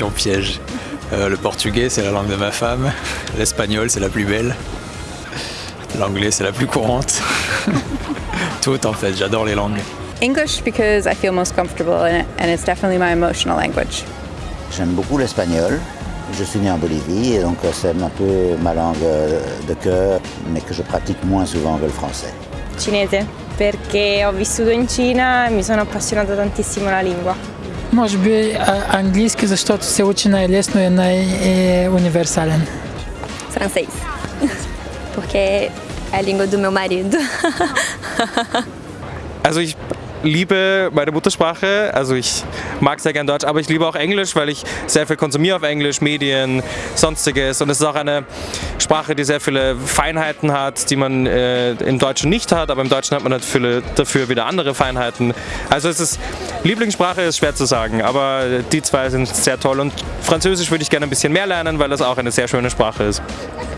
question piège. Euh, le portugais, c'est la langue de ma femme. L'espagnol, c'est la plus belle. L'anglais, c'est la plus courante. Tout en fait, j'adore les langues. English because I feel most comfortable in it and it's definitely my emotional language. J'aime beaucoup l'espagnol. Je suis né en Bolivie et donc c'est un peu ma langue de cœur, mais que je pratique moins souvent que le français. Cinese, perché ho vissuto in Cina e mi sono appassionata tantissimo alla lingua. Може би английски, защото се учи най-лесно и най-универсален. Francês, porque é a língua do meu marido. Also ich liebe meine Muttersprache, also ich mag sehr gern Deutsch, aber ich liebe auch Englisch, weil ich sehr viel konsumiere auf Englisch, Medien, sonstiges und es ist auch eine Sprache, die sehr viele Feinheiten hat, die man äh, im Deutschen nicht hat, aber im Deutschen hat man natürlich dafür wieder andere Feinheiten. Also es ist, Lieblingssprache ist schwer zu sagen, aber die zwei sind sehr toll und Französisch würde ich gerne ein bisschen mehr lernen, weil das auch eine sehr schöne Sprache ist.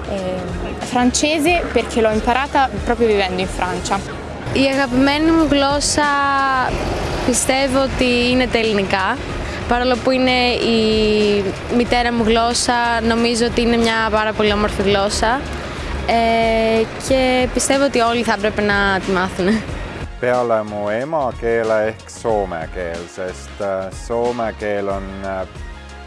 Eh, francese perché l'ho imparata proprio vivendo in Francia. Η αγαπημένη μου γλώσσα πιστεύω ότι είναι τα ελληνικά. Παρόλο που είναι η μητέρα μου γλώσσα, νομίζω ότι είναι μια πάρα πολύ όμορφη γλώσσα ε, και πιστεύω ότι όλοι θα έπρεπε να τη μάθουν. Peale mu emakeele ehk soome keel, sest soome keel on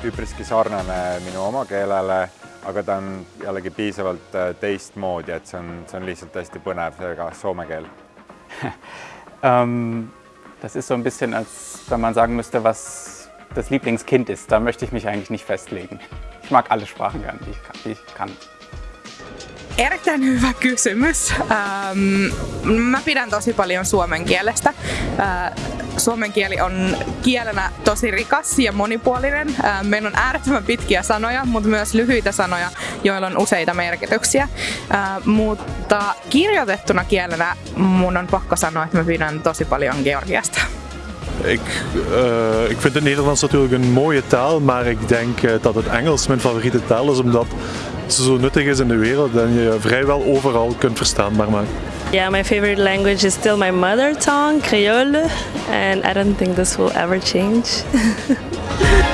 üpriski sarnane minu omakeelele, aga ta on jällegi piisavalt teistmoodi, et see on, see on lihtsalt hästi põnev, seega soome keel ähm, das ist so ein bisschen, als wenn man sagen müsste, was das Lieblingskind ist. Da möchte ich mich eigentlich nicht festlegen. Ich mag alle Sprachen gern, die ich kann. Die ich kann. Erittäin hyvä kysymys. Ähm, mä pidän tosi paljon suomen kielestä. Äh, suomen kieli on kielenä tosi rikas ja monipuolinen. Äh, meillä on äärettömän pitkiä sanoja, mutta myös lyhyitä sanoja, joilla on useita merkityksiä. Äh, mutta kirjoitettuna kielenä mun on pakko sanoa, että mä pidän tosi paljon Georgiasta. Ik, uh, ik vind het Nederlands natuurlijk een mooie taal, maar ik denk uh, dat het Engels mijn favoriete taal is, omdat ze zo nuttig is in de wereld en je vrijwel overal kunt verstaanbaar maken. Yeah, my favorite language is still my mother tongue, Creole, and I don't think this will ever change.